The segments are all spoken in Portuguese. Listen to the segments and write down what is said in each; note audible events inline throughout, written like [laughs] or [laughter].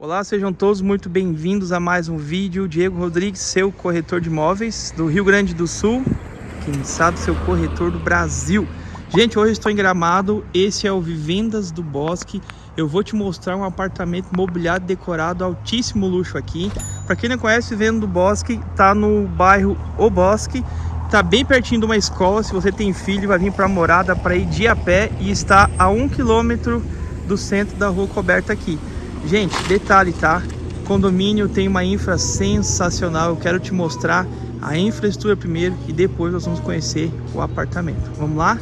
Olá, sejam todos muito bem-vindos a mais um vídeo. Diego Rodrigues, seu corretor de imóveis do Rio Grande do Sul, quem sabe seu corretor do Brasil. Gente, hoje estou em Gramado, esse é o Vivendas do Bosque. Eu vou te mostrar um apartamento mobiliado decorado, altíssimo luxo aqui. Para quem não conhece, Vivenda do Bosque, tá no bairro O Bosque, tá bem pertinho de uma escola. Se você tem filho, vai vir para a morada para ir de a pé e está a um quilômetro do centro da rua coberta aqui. Gente, detalhe, tá? Condomínio tem uma infra sensacional. Eu quero te mostrar a infraestrutura primeiro e depois nós vamos conhecer o apartamento. Vamos lá?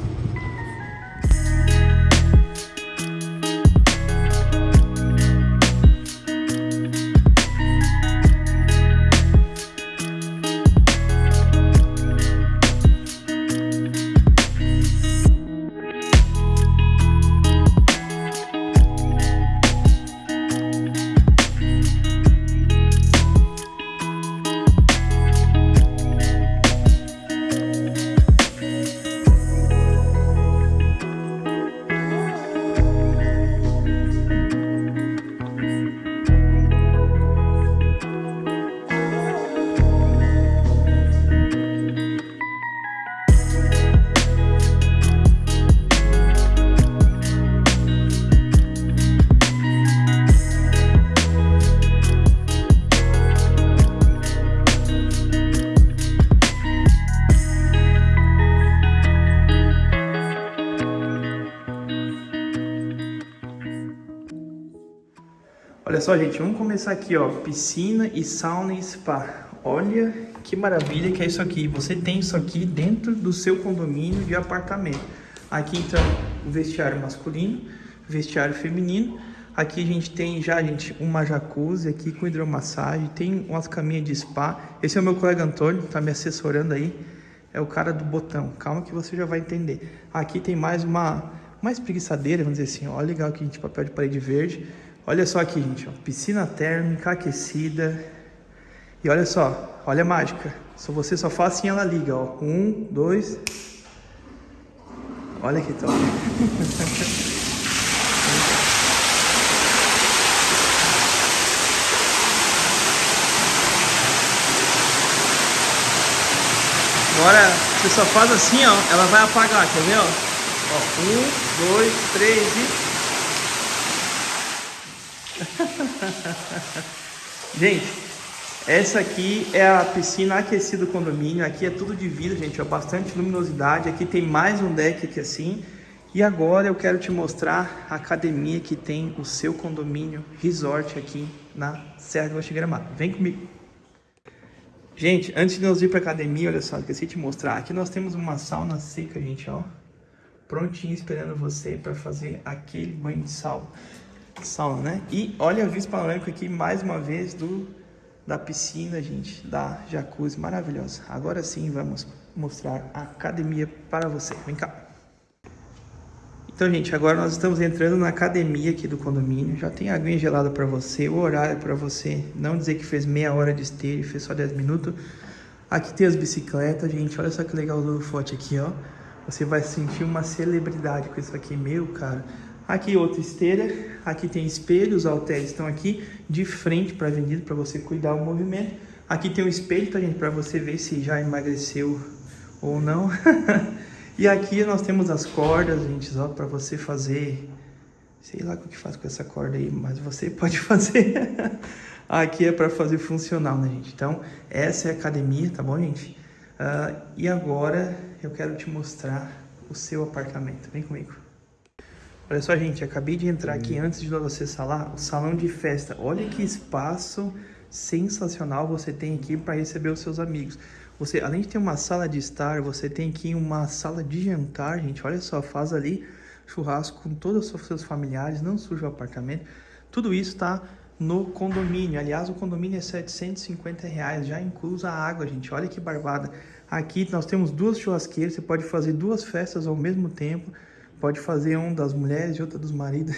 Olha só, gente, vamos começar aqui, ó, piscina e sauna e spa. Olha que maravilha que é isso aqui. Você tem isso aqui dentro do seu condomínio de apartamento. Aqui, então, o vestiário masculino, vestiário feminino. Aqui a gente tem já, gente, uma jacuzzi aqui com hidromassagem, tem umas caminhas de spa. Esse é o meu colega Antônio, tá me assessorando aí. É o cara do botão. Calma que você já vai entender. Aqui tem mais uma, uma espreguiçadeira, vamos dizer assim. Olha legal aqui, gente, papel de parede verde. Olha só aqui, gente, ó, piscina térmica aquecida. E olha só, olha a mágica. Se você só faz assim, ela liga, ó. Um, dois. Olha que top. Agora, você só faz assim, ó, ela vai apagar, quer ver, ó? ó um, dois, três e... [laughs] gente, essa aqui é a piscina aquecida do condomínio. Aqui é tudo de vidro, gente, ó, bastante luminosidade. Aqui tem mais um deck aqui assim. E agora eu quero te mostrar a academia que tem o seu condomínio resort aqui na Serra do Gramado. Vem comigo. Gente, antes de nós ir para academia, olha só, esqueci de te mostrar. Aqui nós temos uma sauna seca, gente, ó. Prontinho esperando você para fazer aquele banho de sal sauna, né? E olha a vista panorâmica aqui mais uma vez do da piscina, gente, da jacuzzi maravilhosa. Agora sim vamos mostrar a academia para você. Vem cá. Então, gente, agora nós estamos entrando na academia aqui do condomínio. Já tem aguinha gelada para você, o horário para você não dizer que fez meia hora de esteira e fez só 10 minutos. Aqui tem as bicicletas, gente. Olha só que legal o forte aqui, ó. Você vai sentir uma celebridade com isso aqui, meu, cara. Aqui outra esteira, aqui tem espelho, os halteres estão aqui de frente para a avenida para você cuidar o movimento. Aqui tem um espelho, tá para você ver se já emagreceu ou não. [laughs] e aqui nós temos as cordas, gente, ó, para você fazer, sei lá o que faz com essa corda aí, mas você [laughs] pode fazer. aqui é para fazer funcional, né, gente? Então, essa é a academia, tá bom, gente? Uh, e agora eu quero te mostrar o seu apartamento. Vem comigo. Olha só, gente, acabei de entrar aqui antes de nós acessar lá o salão de festa. Olha que espaço sensacional você tem aqui para receber os seus amigos. Você, além de ter uma sala de estar, você tem aqui uma sala de jantar, gente. Olha só, faz ali churrasco com todos os seus familiares, não suja o apartamento. Tudo isso está no condomínio. Aliás, o condomínio é 750 reais, já inclusa a água, gente. Olha que barbada. Aqui nós temos duas churrasqueiras, você pode fazer duas festas ao mesmo tempo. Pode fazer um das mulheres e outra dos maridos,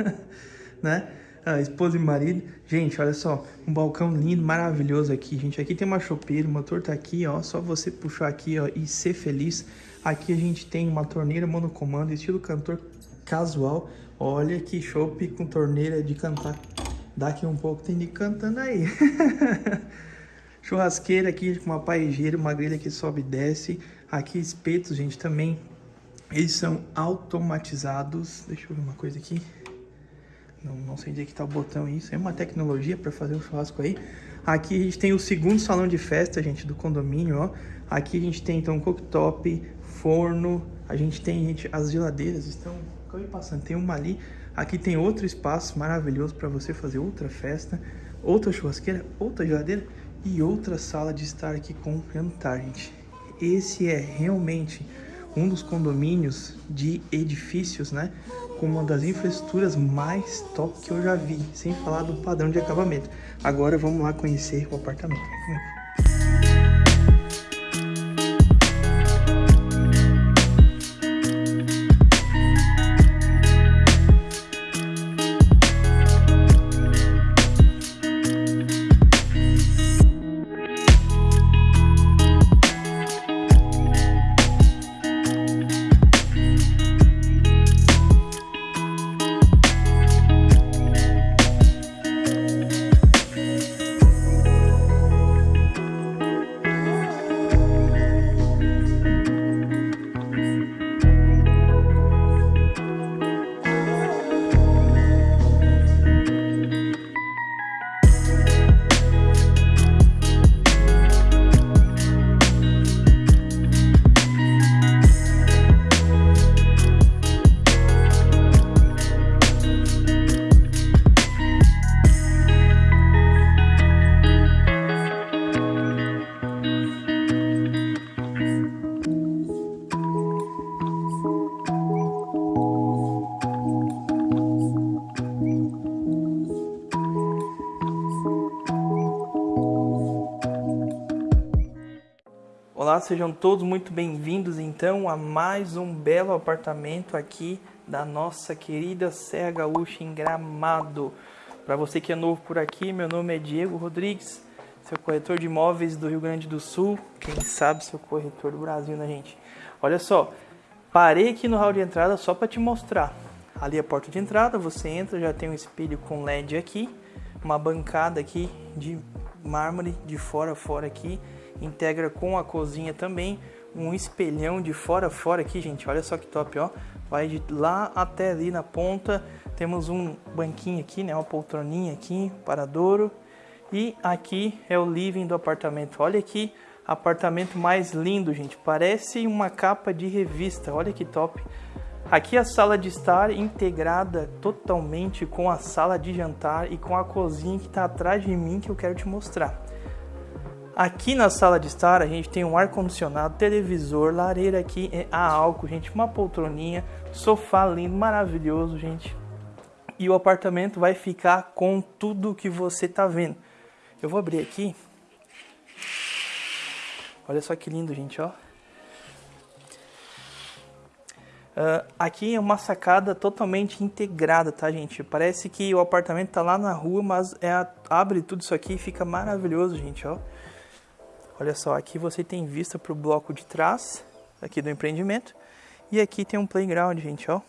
[laughs] né? Ah, esposa e marido. Gente, olha só, um balcão lindo, maravilhoso aqui, gente. Aqui tem uma chopeira, o motor tá aqui, ó. Só você puxar aqui, ó, e ser feliz. Aqui a gente tem uma torneira monocomando, estilo cantor casual. Olha que chope com torneira de cantar Daqui um pouco tem de cantando aí. [laughs] Churrasqueira aqui com uma paejeira, uma grelha que sobe e desce. Aqui espetos, gente, também. Eles são automatizados. Deixa eu ver uma coisa aqui. Não, não sei onde é que tá o botão isso. É uma tecnologia para fazer um churrasco aí. Aqui a gente tem o segundo salão de festa, gente, do condomínio, ó. Aqui a gente tem, então, cooktop, forno. A gente tem, gente, as geladeiras estão... Acabei passando, tem uma ali. Aqui tem outro espaço maravilhoso para você fazer outra festa. Outra churrasqueira, outra geladeira e outra sala de estar aqui com jantar, gente. Esse é realmente um dos condomínios de edifícios, né? Com uma das infraestruturas mais top que eu já vi, sem falar do padrão de acabamento. Agora vamos lá conhecer o apartamento. Olá, sejam todos muito bem-vindos então a mais um belo apartamento aqui da nossa querida Serra Gaúcha em Gramado. Para você que é novo por aqui, meu nome é Diego Rodrigues, seu corretor de imóveis do Rio Grande do Sul, quem sabe seu corretor do Brasil, né, gente? Olha só, parei aqui no hall de entrada só para te mostrar. Ali é a porta de entrada, você entra, já tem um espelho com LED aqui, uma bancada aqui de mármore de fora a fora aqui integra com a cozinha também, um espelhão de fora a fora aqui, gente, olha só que top, ó. Vai de lá até ali na ponta, temos um banquinho aqui, né, uma poltroninha aqui, paradouro. E aqui é o living do apartamento. Olha aqui, apartamento mais lindo, gente. Parece uma capa de revista. Olha que top. Aqui a sala de estar integrada totalmente com a sala de jantar e com a cozinha que está atrás de mim que eu quero te mostrar. Aqui na sala de estar a gente tem um ar-condicionado, televisor, lareira aqui é a álcool, gente, uma poltroninha, sofá lindo, maravilhoso, gente. E o apartamento vai ficar com tudo que você tá vendo. Eu vou abrir aqui. Olha só que lindo, gente, ó. Uh, aqui é uma sacada totalmente integrada, tá, gente? Parece que o apartamento tá lá na rua, mas é a... abre tudo isso aqui e fica maravilhoso, gente, ó. Olha só, aqui você tem vista para o bloco de trás, aqui do empreendimento. E aqui tem um playground, gente, ó.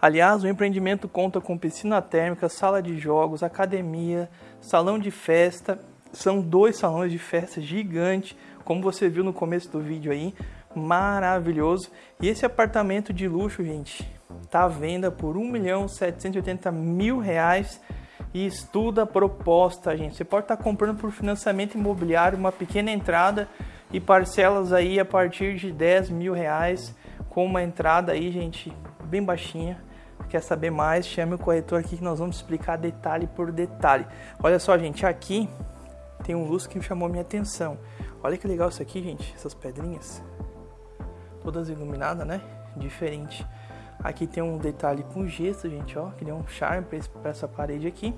Aliás, o empreendimento conta com piscina térmica, sala de jogos, academia, salão de festa. São dois salões de festa gigantes, como você viu no começo do vídeo aí. Maravilhoso. E esse apartamento de luxo, gente, tá à venda por 1.780.000 reais e estuda a proposta, gente. Você pode estar comprando por financiamento imobiliário uma pequena entrada e parcelas aí a partir de 10 mil reais com uma entrada aí, gente, bem baixinha. Quer saber mais? Chame o corretor aqui que nós vamos explicar detalhe por detalhe. Olha só, gente, aqui tem um luz que chamou minha atenção. Olha que legal isso aqui, gente, essas pedrinhas. Todas iluminadas, né? Diferente. Aqui tem um detalhe com gesso, gente, ó, que deu um charme para essa parede aqui.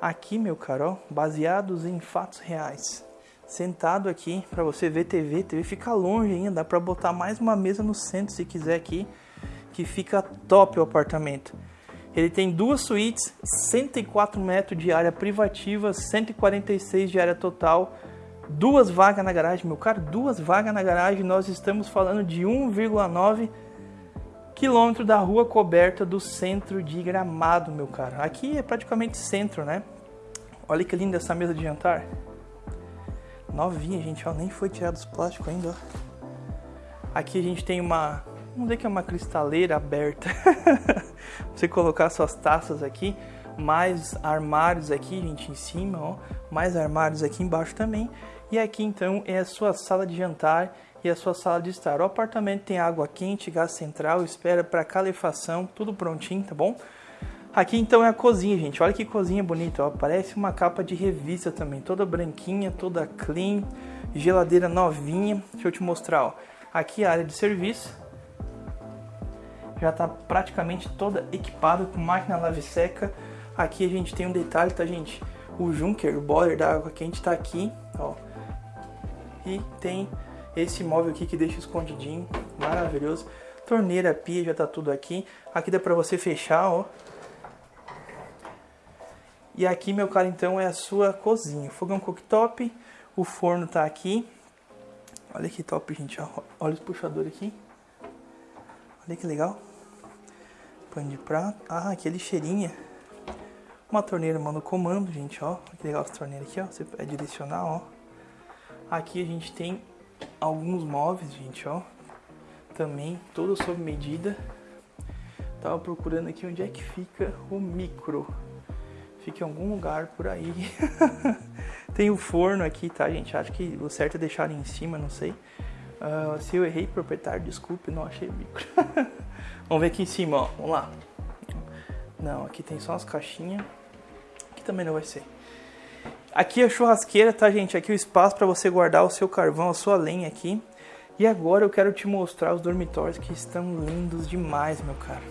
Aqui, meu caro, baseados em fatos reais. Sentado aqui para você ver TV, TV fica longe ainda, dá para botar mais uma mesa no centro se quiser aqui, que fica top o apartamento. Ele tem duas suítes, 104 metros de área privativa, 146 de área total, duas vagas na garagem, meu caro, duas vagas na garagem. Nós estamos falando de 1,9 quilômetro da rua coberta do centro de Gramado, meu cara. Aqui é praticamente centro, né? Olha que linda essa mesa de jantar. Novinha, gente, ó, nem foi tirado os plásticos ainda, ó. Aqui a gente tem uma, vamos dizer que é uma cristaleira aberta. [laughs] Você colocar suas taças aqui, mais armários aqui, gente, em cima, ó, mais armários aqui embaixo também. E aqui então é a sua sala de jantar e a sua sala de estar. O apartamento tem água quente, gás central, espera para calefação, tudo prontinho, tá bom? Aqui então é a cozinha, gente. Olha que cozinha bonita, ó. Parece uma capa de revista também, toda branquinha, toda clean, geladeira novinha. Deixa eu te mostrar, ó. Aqui a área de serviço. Já está praticamente toda equipada com máquina lave seca. Aqui a gente tem um detalhe, tá, gente? O Junker, o boiler da água quente está aqui, ó. E tem esse móvel aqui que deixa escondidinho, maravilhoso. Torneira, pia, já tá tudo aqui. Aqui dá pra você fechar, ó. E aqui, meu cara, então é a sua cozinha. Fogão cooktop, o forno tá aqui. Olha que top, gente, ó. Olha os puxadores aqui. Olha que legal. Pano de prato. Ah, aqui é lixeirinha. Uma torneira mano comando, gente, ó. Que legal essa torneira aqui, ó. Você é direcional, ó. Aqui a gente tem alguns móveis, gente, ó. Também, todo sob medida. Tava procurando aqui onde é que fica o micro. Fica em algum lugar por aí. [laughs] Tem o forno aqui, tá, gente? Acho que o certo é deixar em cima, não sei. Uh, se eu errei, proprietário, desculpe, não achei o micro. [laughs] Vamos ver aqui em cima, ó. Vamos lá. Não, aqui tem só as caixinhas. Aqui também não vai ser. Aqui a churrasqueira, tá, gente? Aqui o espaço para você guardar o seu carvão, a sua lenha aqui. E agora eu quero te mostrar os dormitórios que estão lindos demais, meu caro.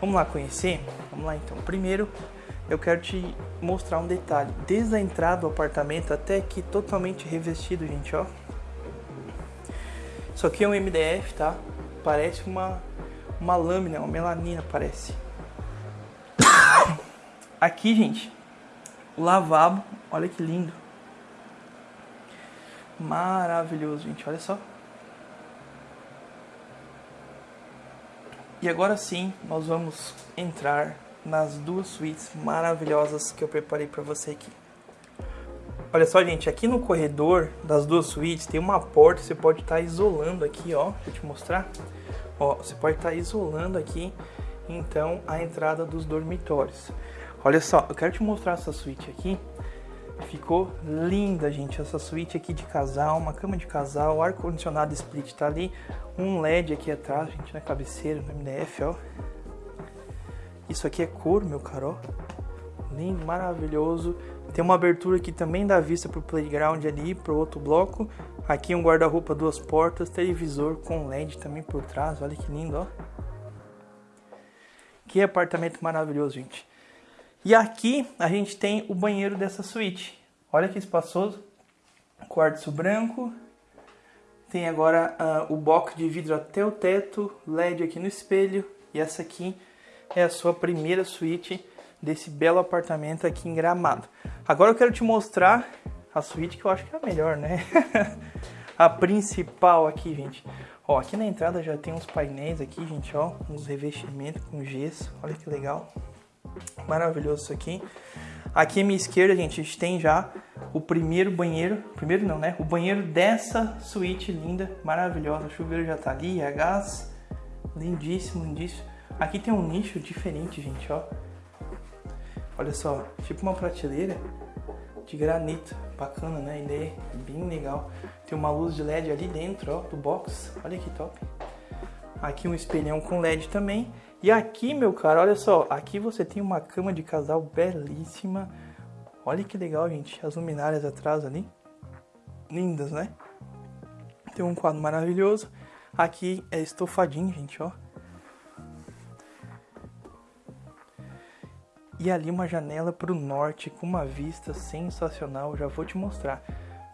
Vamos lá conhecer? Vamos lá então. Primeiro, eu quero te mostrar um detalhe. Desde a entrada do apartamento até aqui, totalmente revestido, gente, ó. Isso aqui é um MDF, tá? Parece uma, uma lâmina, uma melanina, parece. [coughs] Aqui, gente, o lavabo, olha que lindo. Maravilhoso, gente, olha só. E agora sim, nós vamos entrar nas duas suítes maravilhosas que eu preparei para você aqui. Olha só, gente, aqui no corredor das duas suítes tem uma porta, você pode estar tá isolando aqui, ó, deixa eu te mostrar. Ó, você pode estar tá isolando aqui, então, a entrada dos dormitórios. Olha só, eu quero te mostrar essa suíte aqui. Ficou linda, gente, essa suíte aqui de casal, uma cama de casal, ar-condicionado split tá ali, um LED aqui atrás, gente, na cabeceira, no MDF, ó. Isso aqui é couro, meu caro, ó. Lindo, maravilhoso. Tem uma abertura aqui também dá vista pro playground ali, pro outro bloco. Aqui um guarda-roupa, duas portas, televisor com LED também por trás, olha que lindo, ó. Que apartamento maravilhoso, gente. E aqui a gente tem o banheiro dessa suíte. Olha que espaçoso. Quartzo branco. Tem agora uh, o box de vidro até o teto, LED aqui no espelho. E essa aqui é a sua primeira suíte desse belo apartamento aqui em Gramado. Agora eu quero te mostrar a suíte que eu acho que é a melhor, né? [laughs] a principal aqui, gente. Ó, aqui na entrada já tem uns painéis aqui, gente, ó, uns revestimentos com gesso. Olha que legal. Maravilhoso isso aqui. Aqui à minha esquerda, gente, a gente tem já o primeiro banheiro. Primeiro não, né? O banheiro dessa suíte linda, maravilhosa. O chuveiro já tá ali, é gás. Lindíssimo, lindíssimo. Aqui tem um nicho diferente, gente, ó. Olha só, tipo uma prateleira de granito. Bacana, né? A ideia é bem legal. Tem uma luz de LED ali dentro, ó, do box. Olha que top. Aqui um espelhão com LED também. E aqui, meu cara, olha só, aqui você tem uma cama de casal belíssima. Olha que legal, gente, as luminárias atrás ali. Lindas, né? Tem um quadro maravilhoso. Aqui é estofadinho, gente, ó. E ali uma janela para o norte com uma vista sensacional, já vou te mostrar.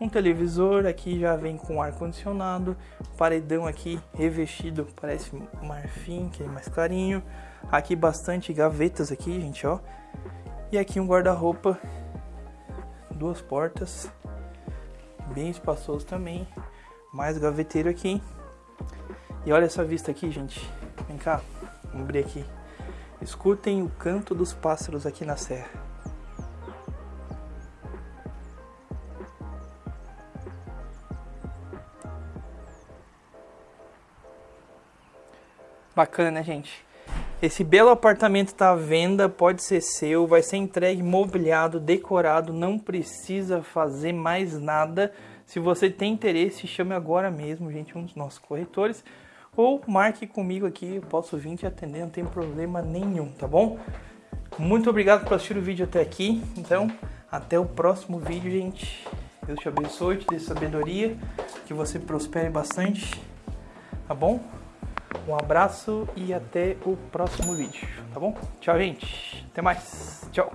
Um televisor aqui já vem com ar condicionado, paredão aqui revestido, parece marfim, que é mais clarinho. Aqui bastante gavetas aqui, gente, ó. E aqui um guarda-roupa, duas portas, bem espaçoso também. Mais gaveteiro aqui. E olha essa vista aqui, gente. Vem cá. Vamos abrir aqui. Escutem o canto dos pássaros aqui na serra. Bacana, né, gente? Esse belo apartamento está à venda, pode ser seu, vai ser entregue mobiliado, decorado, não precisa fazer mais nada. Se você tem interesse, chame agora mesmo, gente, um dos nossos corretores. Ou marque comigo aqui, eu posso vir te atender, não tem problema nenhum, tá bom? Muito obrigado por assistir o vídeo até aqui. Então, até o próximo vídeo, gente. Deus te abençoe, te dê sabedoria, que você prospere bastante, tá bom? Um abraço e até o próximo vídeo, tá bom? Tchau, gente. Até mais. Tchau.